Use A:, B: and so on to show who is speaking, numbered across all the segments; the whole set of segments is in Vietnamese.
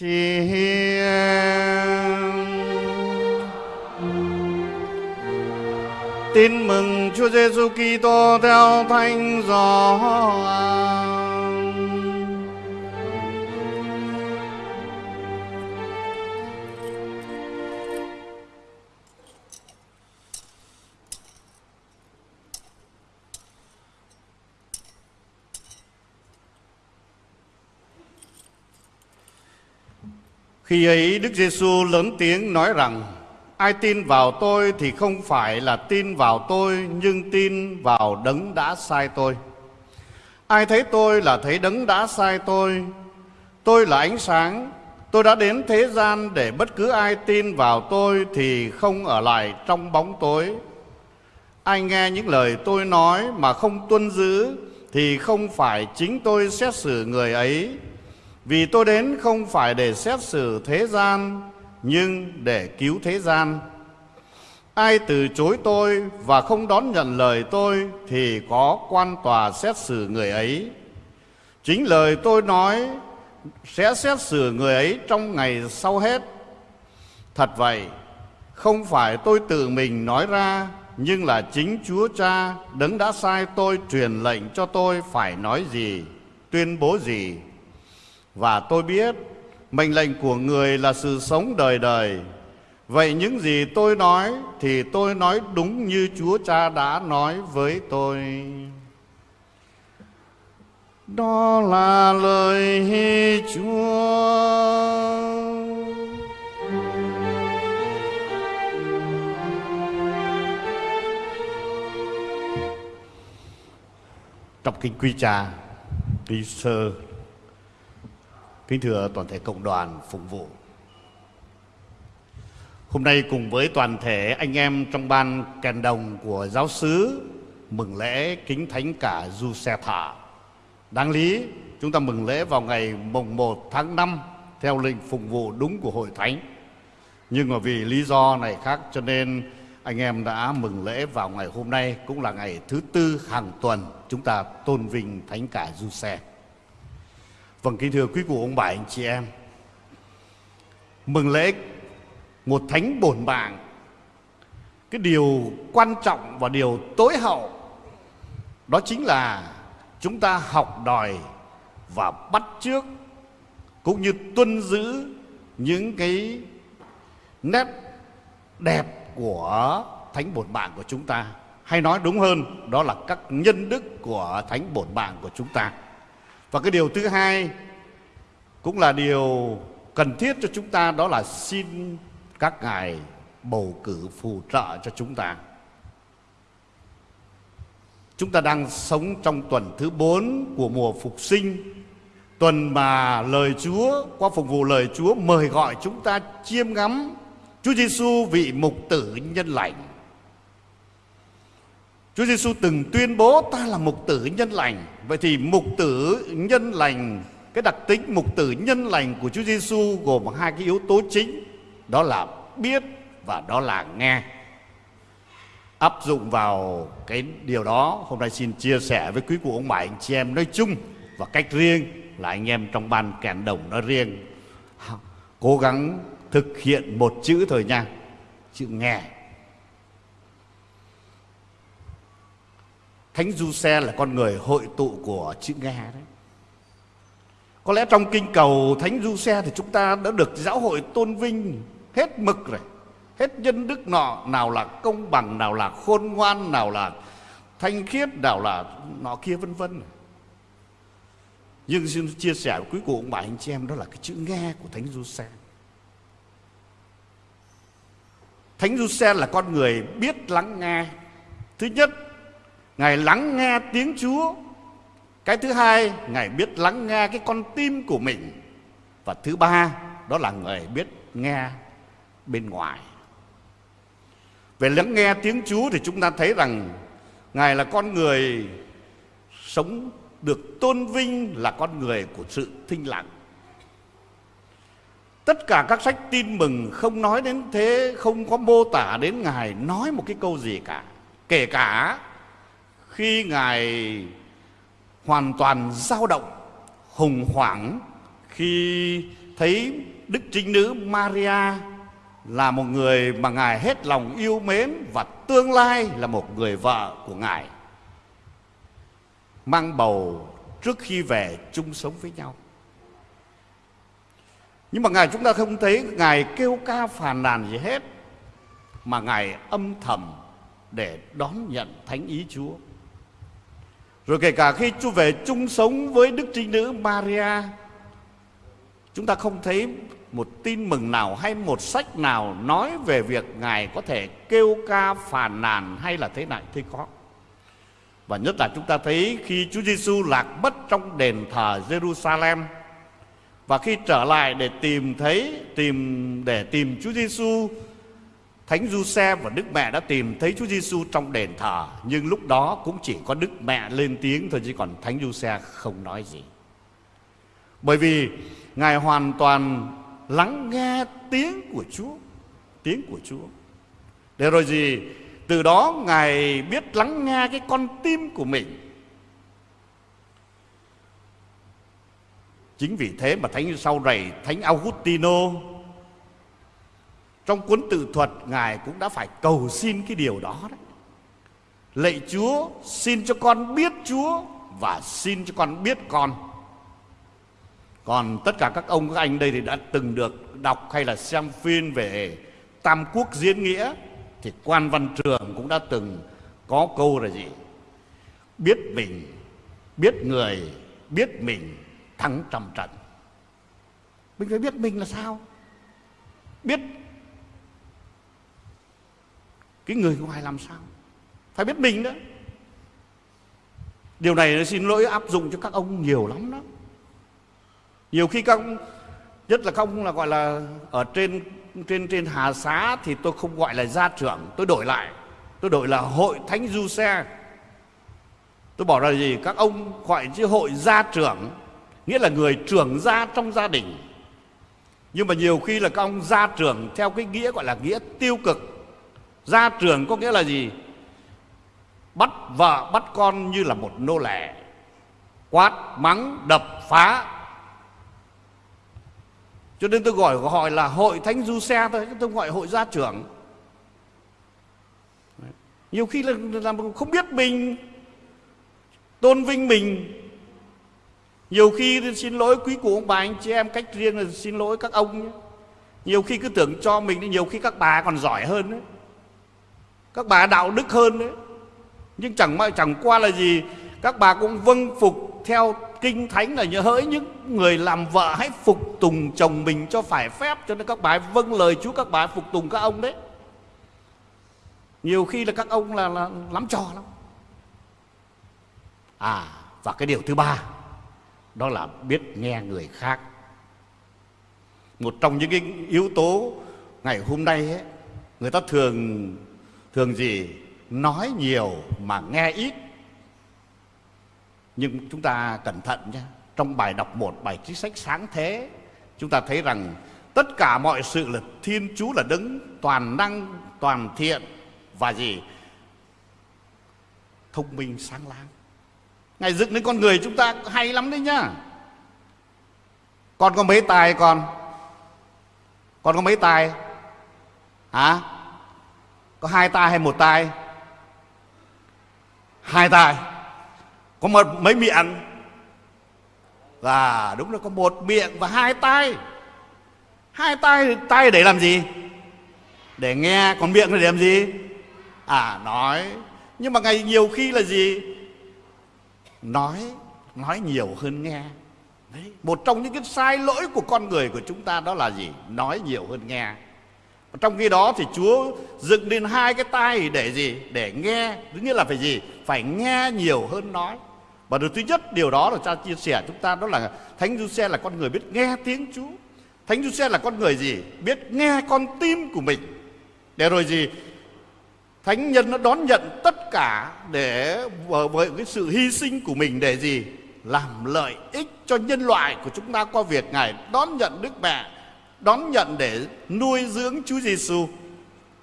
A: Chi Tin mừng Chúa Giêsu Kitô theo Thánh Gioan. Khi ấy Đức Giêsu lớn tiếng nói rằng, Ai tin vào tôi thì không phải là tin vào tôi, Nhưng tin vào đấng đã sai tôi. Ai thấy tôi là thấy đấng đã sai tôi. Tôi là ánh sáng. Tôi đã đến thế gian để bất cứ ai tin vào tôi Thì không ở lại trong bóng tối. Ai nghe những lời tôi nói mà không tuân giữ Thì không phải chính tôi xét xử người ấy vì tôi đến không phải để xét xử thế gian Nhưng để cứu thế gian. Ai từ chối tôi và không đón nhận lời tôi Thì có quan tòa xét xử người ấy. Chính lời tôi nói sẽ xét xử người ấy trong ngày sau hết. Thật vậy, không phải tôi tự mình nói ra Nhưng là chính Chúa Cha đấng đã sai tôi truyền lệnh cho tôi phải nói gì Tuyên bố gì và tôi biết mệnh lệnh của người là sự sống đời đời. Vậy những gì tôi nói thì tôi nói đúng như Chúa Cha đã nói với tôi. Đó là lời Chúa. Trong kinh quy trà, quy sơ Kính thưa toàn thể cộng đoàn phục vụ. Hôm nay cùng với toàn thể anh em trong ban kèn đồng của giáo sứ Mừng lễ kính thánh cả Du Xe Thả Đáng lý, chúng ta mừng lễ vào ngày mùng 1 tháng 5 Theo lệnh phục vụ đúng của hội thánh. Nhưng mà vì lý do này khác cho nên anh em đã mừng lễ vào ngày hôm nay Cũng là ngày thứ tư hàng tuần chúng ta tôn vinh thánh cả Du Xe Vâng kính thưa quý cụ, ông bà, anh chị em. Mừng lễ một thánh bổn mạng. Cái điều quan trọng và điều tối hậu, Đó chính là chúng ta học đòi và bắt chước, Cũng như tuân giữ những cái nét đẹp của thánh bổn mạng của chúng ta. Hay nói đúng hơn, đó là các nhân đức của thánh bổn mạng của chúng ta và cái điều thứ hai cũng là điều cần thiết cho chúng ta, đó là xin các ngài bầu cử phù trợ cho chúng ta. Chúng ta đang sống trong tuần thứ bốn của mùa phục sinh Tuần mà lời Chúa, qua phục vụ lời Chúa, mời gọi chúng ta chiêm ngắm Chúa Giêsu vị mục tử nhân lành Chúa Giêsu từng tuyên bố ta là mục tử nhân lành. Vậy thì mục tử nhân lành, cái đặc tính mục tử nhân lành của Chúa Giêsu gồm hai cái yếu tố chính, đó là biết và đó là nghe. Áp dụng vào cái điều đó, hôm nay xin chia sẻ với quý cụ ông bà anh chị em nói chung và cách riêng là anh em trong ban kèn đồng nói riêng. Cố gắng thực hiện một chữ thời nha, chữ nghe Thánh Du Xe là con người hội tụ của chữ nghe đấy. Có lẽ trong kinh cầu Thánh Du Xe thì chúng ta đã được giáo hội tôn vinh hết mực rồi. Hết nhân đức nọ, nào là công bằng, nào là khôn ngoan, nào là thanh khiết, nào là nọ kia vân vân. Nhưng xin chia sẻ với quý cụ ông bà anh chị em đó là cái chữ nghe của Thánh Du Xe. Thánh Du Xe là con người biết lắng nghe. Thứ nhất Ngài lắng nghe tiếng Chúa. Cái thứ hai, Ngài biết lắng nghe cái con tim của mình. Và thứ ba, Đó là Ngài biết nghe bên ngoài. Về lắng nghe tiếng Chúa Thì chúng ta thấy rằng Ngài là con người Sống được tôn vinh Là con người của sự thinh lặng. Tất cả các sách tin mừng không nói đến thế, Không có mô tả đến Ngài nói một cái câu gì cả. Kể cả khi ngài hoàn toàn dao động, hùng hoảng, khi thấy Đức Trinh Nữ Maria là một người mà Ngài hết lòng yêu mến và tương lai là một người vợ của Ngài. Mang bầu trước khi về chung sống với nhau. Nhưng mà Ngài chúng ta không thấy Ngài kêu ca phàn nàn gì hết, Mà Ngài âm thầm để đón nhận thánh ý Chúa rồi kể cả khi Chúa về chung sống với Đức Trinh Nữ Maria, Chúng ta không thấy một tin mừng nào hay một sách nào nói về việc Ngài có thể kêu ca phàn nàn hay là thế này, thế có. Và nhất là chúng ta thấy khi Chúa Giêsu lạc mất trong đền thờ Jerusalem và khi trở lại để tìm thấy, tìm, để tìm Chúa Giêsu Thánh Giuse và Đức Mẹ đã tìm thấy Chúa Giêsu trong đền thờ nhưng lúc đó cũng chỉ có Đức Mẹ lên tiếng thôi chứ còn Thánh Giuse không nói gì. Bởi vì Ngài hoàn toàn lắng nghe tiếng của Chúa, tiếng của Chúa. Để rồi gì? Từ đó Ngài biết lắng nghe cái con tim của mình. Chính vì thế mà Thánh sau này Thánh Augustino trong cuốn tự thuật Ngài cũng đã phải cầu xin cái điều đó đấy. Lạy Chúa, xin cho con biết Chúa và xin cho con biết con. Còn tất cả các ông các anh đây thì đã từng được đọc hay là xem phim về Tam Quốc diễn nghĩa thì quan văn trường cũng đã từng có câu là gì? Biết mình, biết người, biết mình thắng trăm trận. Mình phải biết mình là sao? Biết cái người ngoài làm sao? Phải biết mình đó. Điều này xin lỗi áp dụng cho các ông nhiều lắm đó. Nhiều khi các ông, nhất là các ông là gọi là ở trên trên trên hà xá thì tôi không gọi là gia trưởng, tôi đổi lại. Tôi đổi là hội thánh du xe. Tôi bỏ ra gì? Các ông gọi chứ hội gia trưởng, nghĩa là người trưởng gia trong gia đình. Nhưng mà nhiều khi là các ông gia trưởng theo cái nghĩa gọi là nghĩa tiêu cực gia trưởng có nghĩa là gì? Bắt vợ bắt con như là một nô lệ. Quát mắng đập phá. Cho nên tôi gọi gọi là hội thánh du xe thôi tôi gọi hội gia trưởng. Nhiều khi là, là không biết mình tôn vinh mình. Nhiều khi xin lỗi quý cụ ông bà anh chị em cách riêng là xin lỗi các ông nhé. nhiều khi cứ tưởng cho mình nhiều khi các bà còn giỏi hơn đấy các bà đạo đức hơn đấy. Nhưng chẳng chẳng qua là gì các bà cũng vâng phục theo kinh thánh là nhớ hỡi những người làm vợ hãy phục tùng chồng mình cho phải phép. Cho nên các bà vâng lời Chúa các bà phục tùng các ông đấy. Nhiều khi là các ông là, là lắm trò lắm. À và cái điều thứ ba đó là biết nghe người khác. Một trong những cái yếu tố ngày hôm nay ấy, người ta thường thường gì nói nhiều mà nghe ít. Nhưng chúng ta cẩn thận nhé. Trong bài đọc một, bài chính sách sáng thế, chúng ta thấy rằng tất cả mọi sự là thiên chúa là đứng, toàn năng, toàn thiện và gì? Thông minh, sáng láng. Ngài dựng đến con người chúng ta hay lắm đấy nhá. Con có mấy tài con? Con có mấy tài? Hả? Có hai tai hay một tai? Hai tai. Có một mấy miệng? Và đúng là có một miệng và hai tai. hai tai, tai để làm gì? Để nghe còn miệng để làm gì? À nói. Nhưng mà ngày nhiều khi là gì? Nói nói nhiều hơn nghe. Đấy. một trong những cái sai lỗi của con người của chúng ta đó là gì? Nói nhiều hơn nghe trong khi đó thì Chúa dựng lên hai cái tai để gì để nghe thứ nhất là phải gì phải nghe nhiều hơn nói và điều thứ nhất điều đó là cha chia sẻ chúng ta đó là Thánh Giuse là con người biết nghe tiếng Chúa. Thánh Giuse là con người gì? Biết nghe con tim của mình. Để rồi gì? Thánh nhân nó đón nhận tất cả để với cái sự hy sinh của mình để gì? Làm lợi ích cho nhân loại của chúng ta qua việc Ngài đón nhận Đức Mẹ, đón nhận để nuôi dưỡng Chúa Giêsu.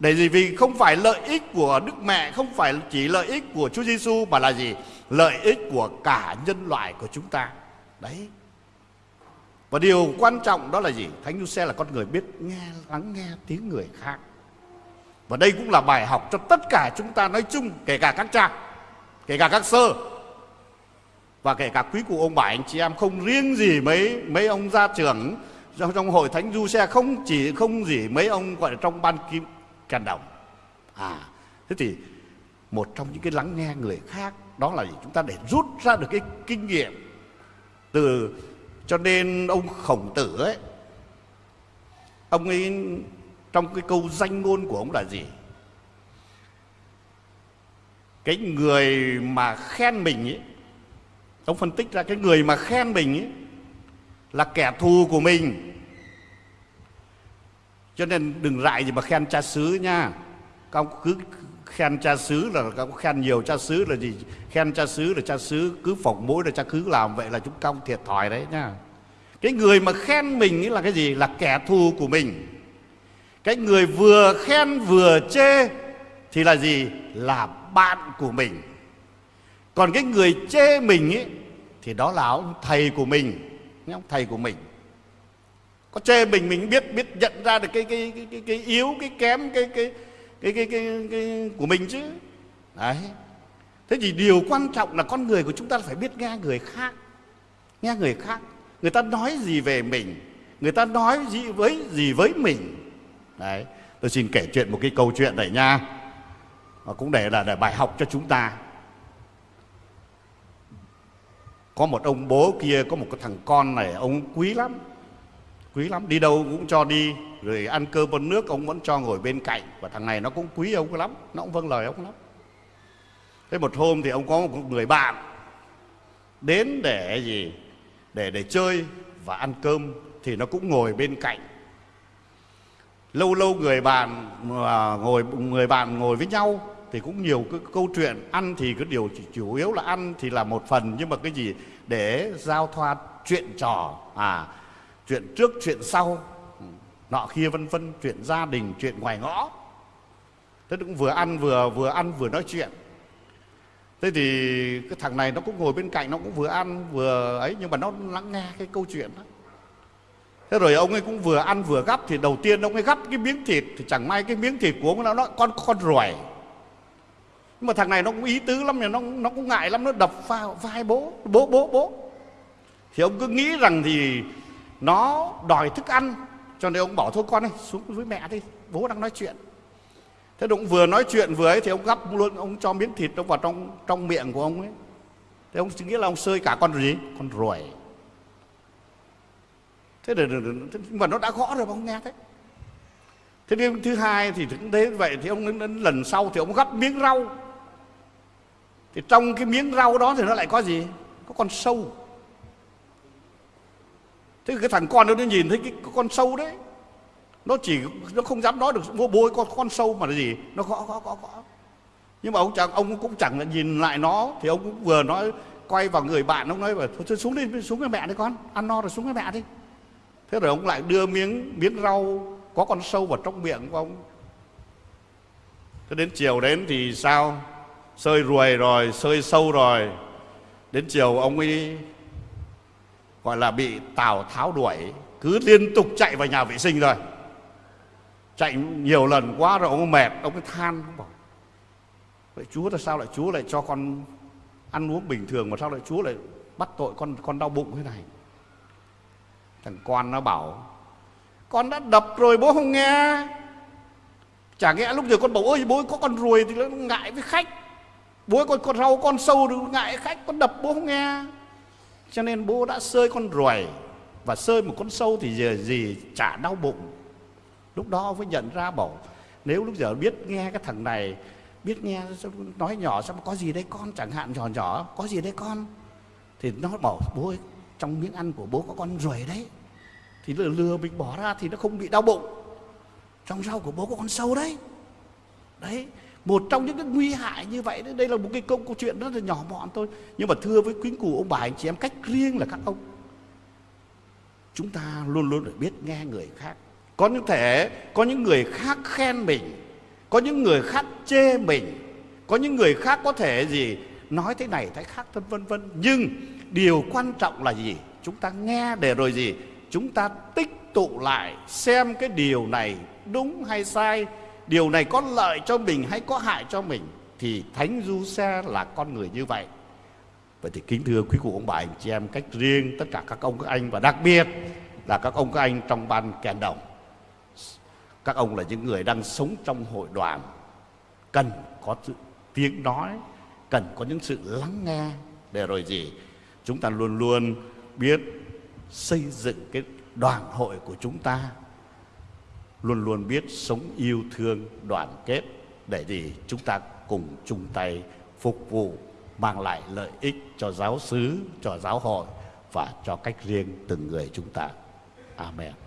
A: Để gì? Vì không phải lợi ích của Đức Mẹ, không phải chỉ lợi ích của Chúa Giêsu mà là gì? Lợi ích của cả nhân loại của chúng ta. Đấy. và điều quan trọng đó là gì thánh Giuse là con người biết nghe lắng nghe tiếng người khác và đây cũng là bài học cho tất cả chúng ta nói chung kể cả các cha kể cả các sơ và kể cả quý cụ ông bà anh chị em không riêng gì mấy mấy ông gia trưởng trong, hội thánh du xe không chỉ không gì mấy ông gọi là trong ban kim càn đồng. À thế thì một trong những cái lắng nghe người khác đó là gì? Chúng ta để rút ra được cái kinh nghiệm từ cho nên ông khổng tử ấy ông ấy trong cái câu danh ngôn của ông là gì? Cái người mà khen mình ấy ông phân tích ra cái người mà khen mình ấy là kẻ thù của mình. Cho nên đừng rại gì mà khen cha xứ nha. Các ông cứ khen cha xứ là các ông khen nhiều cha xứ là gì? Khen cha xứ là cha xứ cứ phỏng mũi là cha cứ làm vậy là chúng ta thiệt thòi đấy nha. Cái người mà khen mình là cái gì? Là kẻ thù của mình. Cái người vừa khen vừa chê thì là gì? Là bạn của mình. Còn cái người chê mình ấy thì đó là ông thầy của mình ông thầy của mình. Có chê mình mình biết biết nhận ra được cái cái cái cái, cái yếu cái kém cái cái cái cái cái, cái của mình chứ. Đấy. Thế thì điều quan trọng là con người của chúng ta phải biết nghe người khác nghe người khác. Người ta nói gì về mình người ta nói gì với gì với mình. Đấy. Tôi xin kể chuyện một cái câu chuyện này nha. Và cũng để là để bài học cho chúng ta. Có một ông bố kia, có một cái thằng con này, ông quý lắm. Quý lắm, đi đâu cũng cho đi, rồi ăn cơm con nước, ông vẫn cho ngồi bên cạnh. Và thằng này nó cũng quý ông lắm, nó cũng vâng lời ông lắm. Thế một hôm thì ông có một người bạn đến để gì? Để để chơi và ăn cơm thì nó cũng ngồi bên cạnh. Lâu lâu người bạn mà ngồi, người bạn ngồi với nhau thì cũng nhiều cái câu chuyện. Ăn thì cái điều chủ yếu là ăn thì là một phần nhưng mà cái gì? Để giao thoa chuyện trò à chuyện trước chuyện sau. Ừ, nọ kia vân vân chuyện gia đình chuyện ngoài ngõ. Thế cũng vừa ăn vừa vừa ăn vừa nói chuyện. Thế thì cái thằng này nó cũng ngồi bên cạnh nó cũng vừa ăn vừa ấy nhưng mà nó lắng nghe cái câu chuyện đó. Thế rồi ông ấy cũng vừa ăn vừa gắp thì đầu tiên ông ấy gắp cái miếng thịt thì chẳng may cái miếng thịt của ông nó, nó con con ruồi nhưng mà thằng này nó cũng ý tứ lắm nó nó cũng ngại lắm nó đập vào vai bố bố bố bố. Thì ông cứ nghĩ rằng thì nó đòi thức ăn cho nên ông bảo thôi con ơi xuống với mẹ đi bố đang nói chuyện. Thế ông vừa nói chuyện vừa ấy thì ông gắp luôn ông cho miếng thịt nó vào trong trong miệng của ông ấy. Thế ông nghĩ là ông sơi cả con gì? Con ruồi. Thế để, mà nó đã gõ rồi mà ông nghe thế. Thế nên thứ hai thì cũng thế vậy thì ông đến lần sau thì ông gắp miếng rau thì trong cái miếng rau đó thì nó lại có gì? Có con sâu. Thế cái thằng con nó nhìn thấy cái con sâu đấy, nó chỉ, nó không dám nói được, bố bố con con sâu mà là gì? Nó gõ gõ gõ gõ. Nhưng mà ông chẳng ông cũng chẳng là nhìn lại nó, thì ông cũng vừa nói, quay vào người bạn, ông nói thôi, xuống đi, xuống với mẹ đi con, ăn no rồi xuống với mẹ đi. Thế rồi ông lại đưa miếng miếng rau có con sâu vào trong miệng của ông. Thế đến chiều đến thì sao? Sơi ruồi rồi, sơi sâu rồi. Đến chiều ông ấy gọi là bị tào tháo đuổi. Cứ liên tục chạy vào nhà vệ sinh rồi chạy nhiều lần quá rồi ông mệt, ông ấy than, ông bảo, vậy chúa là sao lại, chúa lại cho con ăn uống bình thường mà sao lại chúa lại bắt tội con con đau bụng thế này? Thằng con nó bảo, con đã đập rồi bố không nghe. Chả nghe lúc giờ con bảo ơi bố, có con ruồi thì nó ngại với khách bố con con rau con sâu ngại khách con đập bố không nghe. Cho nên bố đã sơi con ruồi và sơi một con sâu thì giờ gì chả đau bụng. Lúc đó ông mới nhận ra bảo nếu lúc giờ biết nghe cái thằng này biết nghe nói nhỏ sao có gì đấy con chẳng hạn nhỏ nhỏ có gì đấy con. Thì nó bảo bố ơi trong miếng ăn của bố có con ruồi đấy. Thì lừa, lừa mình bỏ ra thì nó không bị đau bụng. Trong rau của bố có con sâu đấy. Đấy một trong những cái nguy hại như vậy đấy đây là một cái câu, câu chuyện rất là nhỏ mọn thôi. Nhưng mà thưa với quý cụ ông bà anh chị em cách riêng là các ông. Chúng ta luôn luôn phải biết nghe người khác. Có những thể có những người khác khen mình có những người khác chê mình có những người khác có thể gì nói thế này thế khác thân vân vân. Nhưng điều quan trọng là gì? Chúng ta nghe để rồi gì? Chúng ta tích tụ lại xem cái điều này đúng hay sai điều này có lợi cho mình hay có hại cho mình? Thì thánh du xe là con người như vậy. Vậy thì kính thưa quý cụ ông bà, anh chị em, cách riêng tất cả các ông, các anh và đặc biệt là các ông, các anh trong ban kèn đồng. Các ông là những người đang sống trong hội đoàn. Cần có sự tiếng nói, cần có những sự lắng nghe để rồi gì? Chúng ta luôn luôn biết xây dựng cái đoàn hội của chúng ta luôn luôn biết sống yêu thương, đoàn kết, để gì chúng ta cùng chung tay phục vụ, mang lại lợi ích cho giáo xứ, cho giáo hội và cho cách riêng từng người chúng ta. Amen.